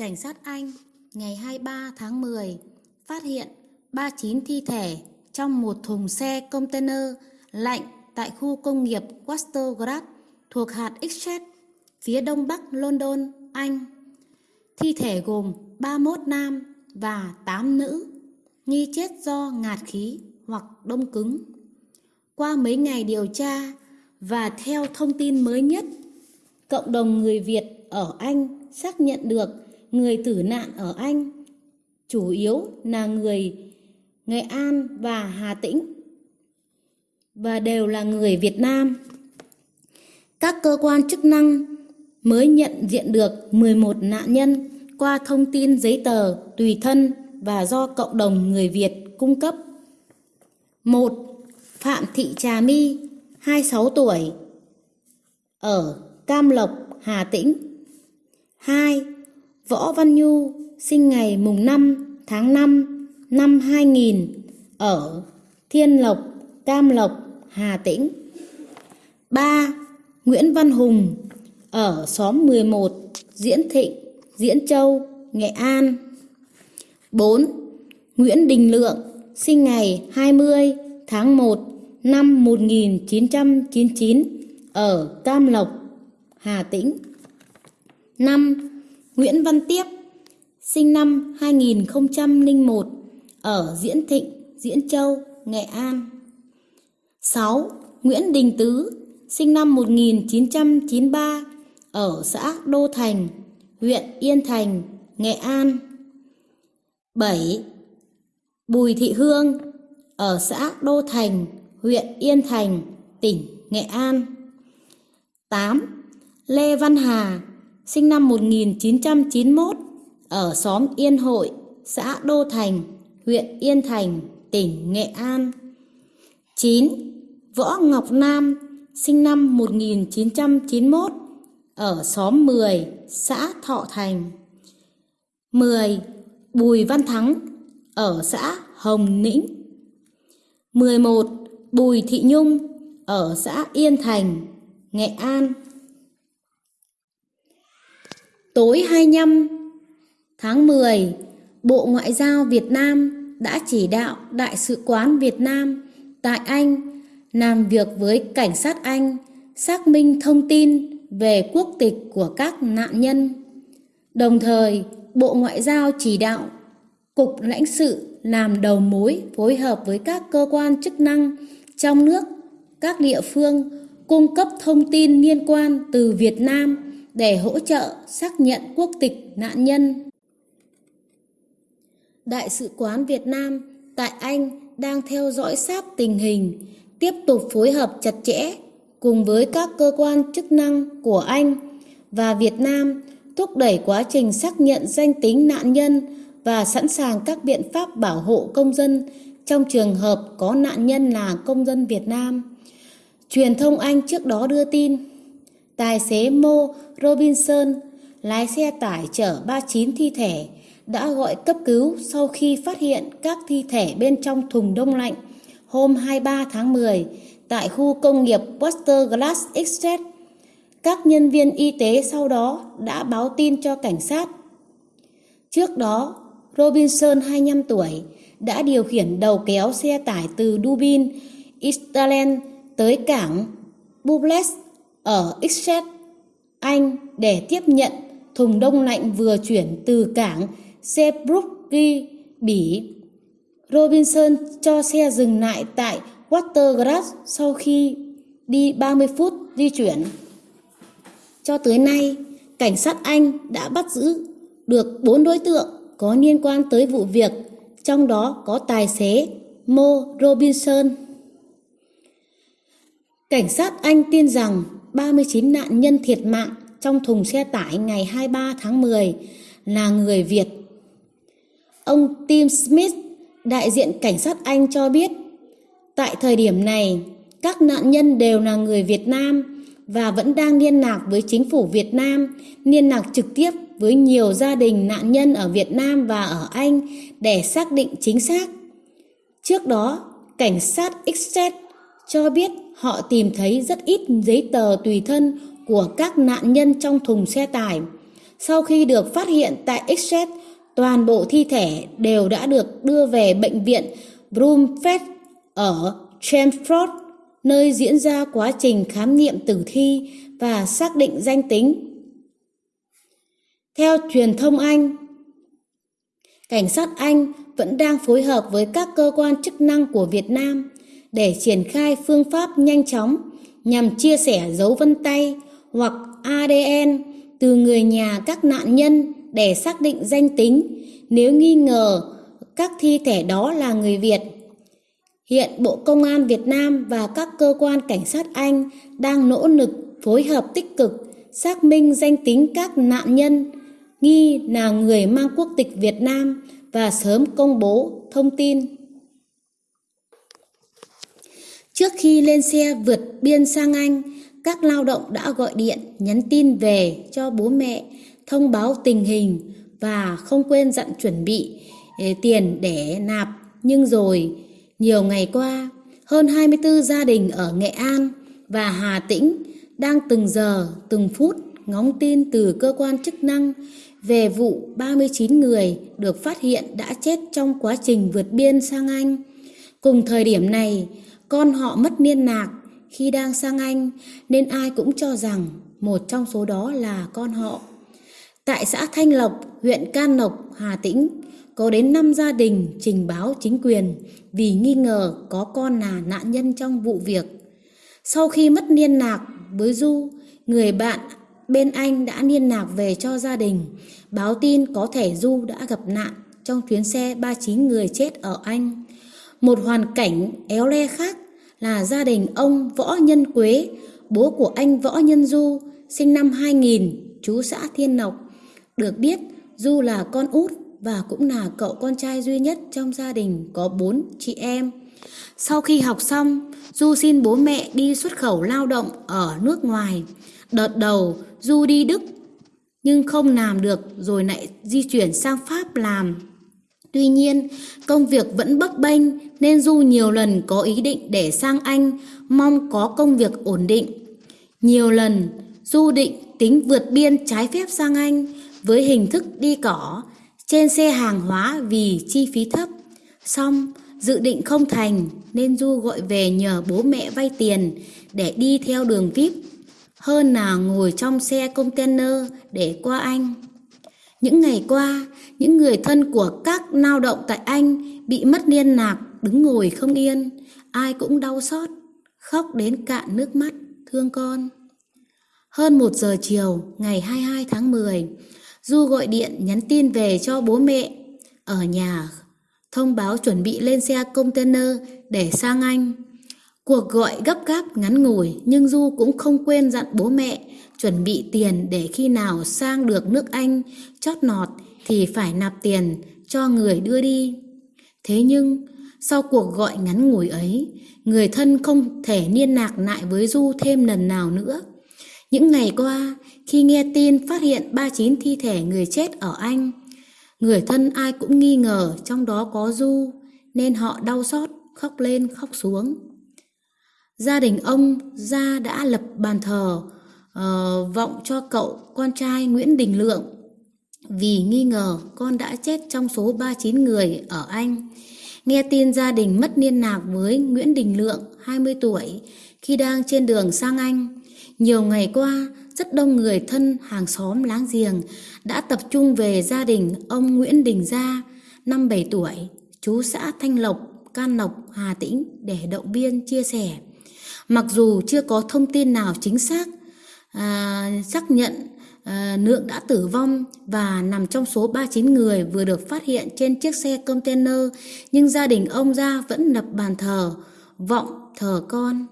Cảnh sát Anh ngày 23 tháng 10 phát hiện 39 thi thể trong một thùng xe container lạnh tại khu công nghiệp Watergrad thuộc hạt Essex, phía đông bắc London, Anh. Thi thể gồm 31 nam và 8 nữ, nghi chết do ngạt khí hoặc đông cứng. Qua mấy ngày điều tra và theo thông tin mới nhất, cộng đồng người Việt ở Anh xác nhận được người tử nạn ở Anh chủ yếu là người Nghệ An và Hà Tĩnh và đều là người Việt Nam. Các cơ quan chức năng mới nhận diện được 11 nạn nhân qua thông tin giấy tờ tùy thân và do cộng đồng người Việt cung cấp. 1. Phạm Thị Trà My, 26 tuổi, ở Cam Lộc, Hà Tĩnh. 2. Võ Văn Nhu, sinh ngày mùng 5 tháng 5 năm 2000, ở Thiên Lộc, Cam Lộc, Hà Tĩnh. 3. Nguyễn Văn Hùng, ở xóm 11, Diễn Thịnh, Diễn Châu, Nghệ An. 4. Nguyễn Đình Lượng, sinh ngày 20 tháng 1 năm 1999, ở Cam Lộc, Hà Tĩnh. 5. Nguyễn Văn Tiếp, sinh năm 2001, ở Diễn Thịnh, Diễn Châu, Nghệ An. 6. Nguyễn Đình Tứ, sinh năm 1993, ở xã Đô Thành, huyện Yên Thành, Nghệ An. 7. Bùi Thị Hương, ở xã Đô Thành, huyện Yên Thành, tỉnh Nghệ An. 8. Lê Văn Hà, sinh năm 1991, ở xóm Yên Hội, xã Đô Thành, huyện Yên Thành, tỉnh Nghệ An. 9. Võ Ngọc Nam, sinh năm 1991, ở xóm 10, xã Thọ Thành. 10. Bùi Văn Thắng, ở xã Hồng Nĩnh. 11. Bùi Thị Nhung, ở xã Yên Thành, Nghệ An. Tối 25 tháng 10, Bộ Ngoại giao Việt Nam đã chỉ đạo Đại sứ quán Việt Nam tại Anh làm việc với cảnh sát Anh xác minh thông tin về quốc tịch của các nạn nhân. Đồng thời, Bộ Ngoại giao chỉ đạo Cục lãnh sự làm đầu mối phối hợp với các cơ quan chức năng trong nước, các địa phương cung cấp thông tin liên quan từ Việt Nam để hỗ trợ xác nhận quốc tịch nạn nhân. Đại sứ quán Việt Nam tại Anh đang theo dõi sát tình hình, tiếp tục phối hợp chặt chẽ cùng với các cơ quan chức năng của Anh và Việt Nam thúc đẩy quá trình xác nhận danh tính nạn nhân và sẵn sàng các biện pháp bảo hộ công dân trong trường hợp có nạn nhân là công dân Việt Nam. Truyền thông Anh trước đó đưa tin Tài xế Mo Robinson, lái xe tải chở 39 thi thể, đã gọi cấp cứu sau khi phát hiện các thi thể bên trong thùng đông lạnh hôm 23 tháng 10 tại khu công nghiệp Buster Glass Estate. Các nhân viên y tế sau đó đã báo tin cho cảnh sát. Trước đó, Robinson 25 tuổi đã điều khiển đầu kéo xe tải từ Dubin, Ireland tới cảng Bubles ở Exeter, Anh để tiếp nhận thùng đông lạnh vừa chuyển từ cảng Seabrook Bỉ. Robinson cho xe dừng lại tại Watergrass sau khi đi 30 phút di chuyển. Cho tới nay, cảnh sát Anh đã bắt giữ được 4 đối tượng có liên quan tới vụ việc, trong đó có tài xế Mo Robinson. Cảnh sát Anh tin rằng 39 nạn nhân thiệt mạng trong thùng xe tải ngày 23 tháng 10 là người Việt. Ông Tim Smith, đại diện cảnh sát Anh cho biết, tại thời điểm này, các nạn nhân đều là người Việt Nam và vẫn đang liên lạc với chính phủ Việt Nam, liên lạc trực tiếp với nhiều gia đình nạn nhân ở Việt Nam và ở Anh để xác định chính xác. Trước đó, cảnh sát Exeter cho biết họ tìm thấy rất ít giấy tờ tùy thân của các nạn nhân trong thùng xe tải. Sau khi được phát hiện tại Exet, toàn bộ thi thể đều đã được đưa về bệnh viện Broomfield ở Chelmsford, nơi diễn ra quá trình khám nghiệm tử thi và xác định danh tính. Theo truyền thông Anh, cảnh sát Anh vẫn đang phối hợp với các cơ quan chức năng của Việt Nam để triển khai phương pháp nhanh chóng nhằm chia sẻ dấu vân tay hoặc ADN từ người nhà các nạn nhân để xác định danh tính nếu nghi ngờ các thi thể đó là người Việt. Hiện Bộ Công an Việt Nam và các cơ quan cảnh sát Anh đang nỗ lực phối hợp tích cực xác minh danh tính các nạn nhân, nghi là người mang quốc tịch Việt Nam và sớm công bố thông tin. Trước khi lên xe vượt biên sang Anh, các lao động đã gọi điện nhắn tin về cho bố mẹ thông báo tình hình và không quên dặn chuẩn bị ờ, tiền để nạp. Nhưng rồi, nhiều ngày qua, hơn 24 gia đình ở Nghệ An và Hà Tĩnh đang từng giờ, từng phút ngóng tin từ cơ quan chức năng về vụ 39 người được phát hiện đã chết trong quá trình vượt biên sang Anh. Cùng thời điểm này, con họ mất niên nạc khi đang sang Anh nên ai cũng cho rằng một trong số đó là con họ. Tại xã Thanh Lộc, huyện Can Lộc, Hà Tĩnh, có đến 5 gia đình trình báo chính quyền vì nghi ngờ có con là nạn nhân trong vụ việc. Sau khi mất liên lạc với Du, người bạn bên Anh đã liên lạc về cho gia đình, báo tin có thể Du đã gặp nạn trong chuyến xe 39 người chết ở Anh. Một hoàn cảnh éo le khác là gia đình ông Võ Nhân Quế, bố của anh Võ Nhân Du, sinh năm 2000, chú xã Thiên nọc Được biết, Du là con út và cũng là cậu con trai duy nhất trong gia đình có bốn chị em. Sau khi học xong, Du xin bố mẹ đi xuất khẩu lao động ở nước ngoài. Đợt đầu, Du đi Đức, nhưng không làm được rồi lại di chuyển sang Pháp làm. Tuy nhiên, công việc vẫn bấp bênh nên Du nhiều lần có ý định để sang Anh, mong có công việc ổn định. Nhiều lần, Du định tính vượt biên trái phép sang Anh với hình thức đi cỏ trên xe hàng hóa vì chi phí thấp. Xong, dự định không thành nên Du gọi về nhờ bố mẹ vay tiền để đi theo đường VIP hơn là ngồi trong xe container để qua Anh. Những ngày qua, những người thân của các lao động tại Anh bị mất liên lạc, đứng ngồi không yên, ai cũng đau xót, khóc đến cạn nước mắt, thương con. Hơn một giờ chiều, ngày 22 tháng 10, Du gọi điện nhắn tin về cho bố mẹ ở nhà, thông báo chuẩn bị lên xe container để sang Anh. Cuộc gọi gấp gáp ngắn ngủi nhưng Du cũng không quên dặn bố mẹ chuẩn bị tiền để khi nào sang được nước Anh chót nọt thì phải nạp tiền cho người đưa đi. Thế nhưng sau cuộc gọi ngắn ngủi ấy, người thân không thể liên lạc lại với Du thêm lần nào nữa. Những ngày qua, khi nghe tin phát hiện 39 thi thể người chết ở Anh, người thân ai cũng nghi ngờ trong đó có Du, nên họ đau xót, khóc lên khóc xuống. Gia đình ông Gia đã lập bàn thờ uh, vọng cho cậu con trai Nguyễn Đình Lượng vì nghi ngờ con đã chết trong số 39 người ở Anh. Nghe tin gia đình mất liên lạc với Nguyễn Đình Lượng, 20 tuổi, khi đang trên đường sang Anh. Nhiều ngày qua, rất đông người thân, hàng xóm, láng giềng đã tập trung về gia đình ông Nguyễn Đình Gia, 57 tuổi, chú xã Thanh Lộc, Can Lộc, Hà Tĩnh để động viên chia sẻ. Mặc dù chưa có thông tin nào chính xác à, xác nhận à, Nượng đã tử vong và nằm trong số 39 người vừa được phát hiện trên chiếc xe container, nhưng gia đình ông Ra vẫn lập bàn thờ, vọng thờ con.